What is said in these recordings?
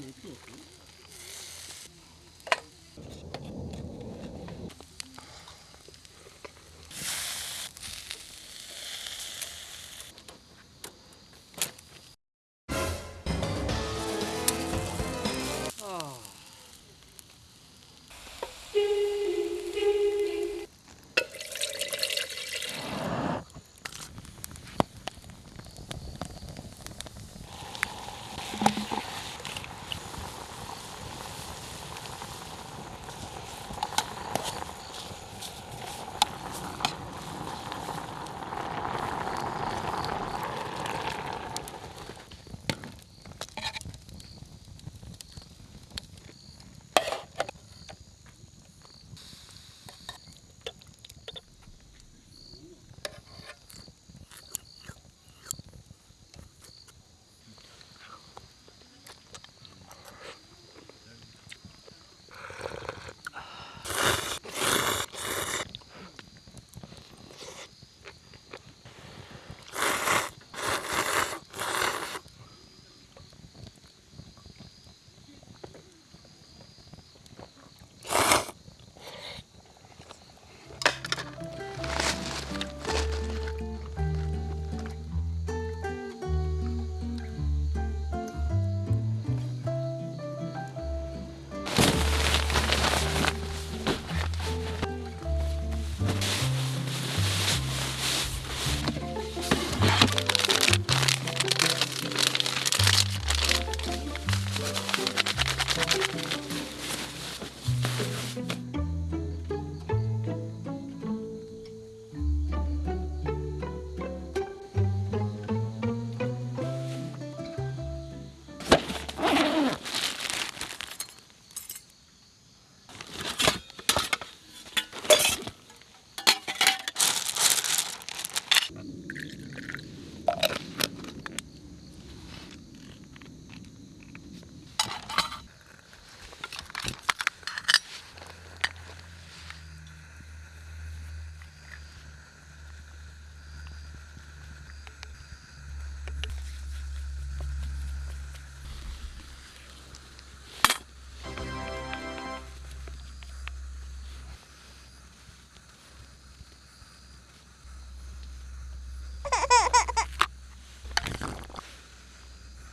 没做成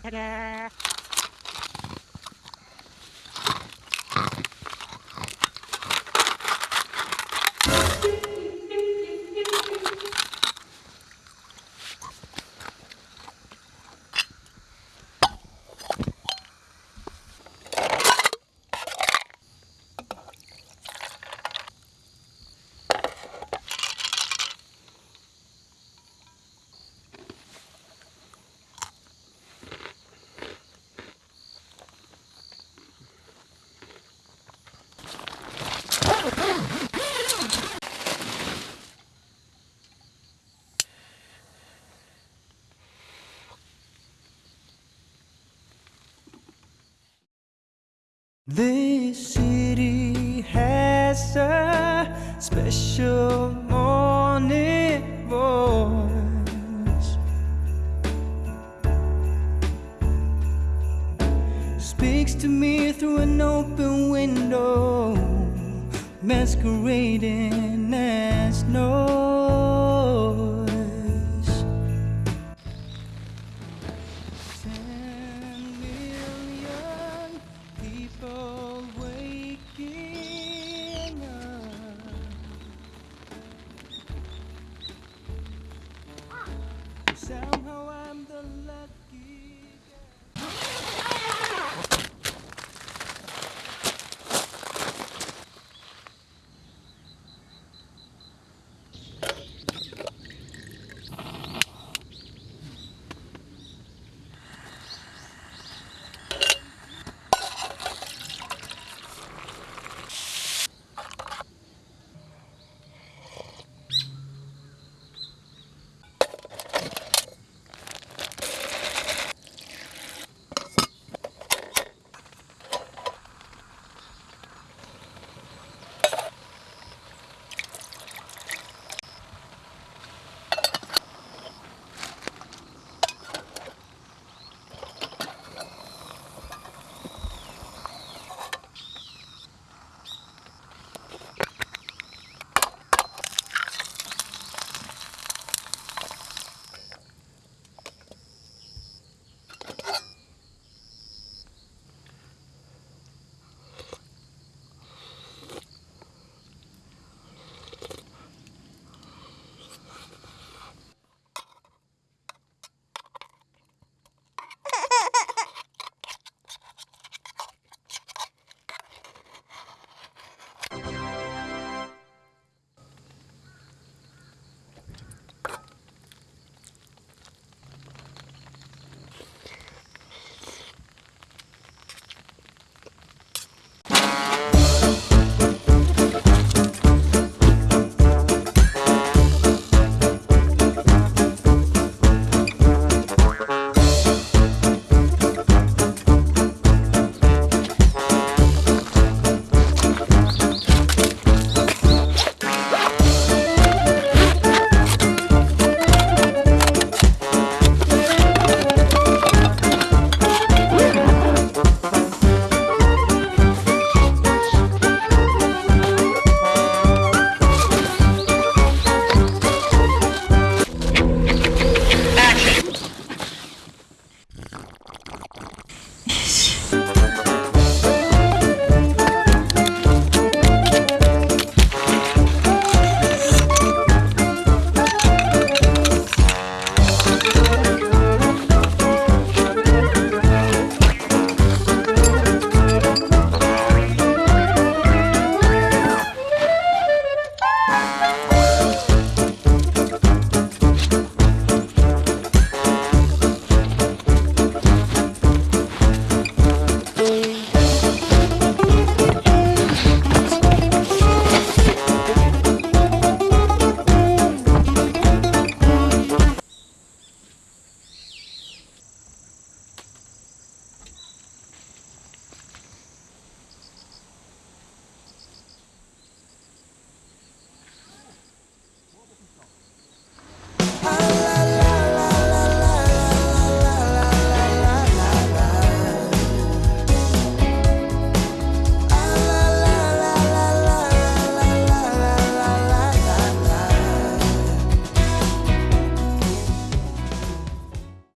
Ta-da! Through an open window, masquerading as noise.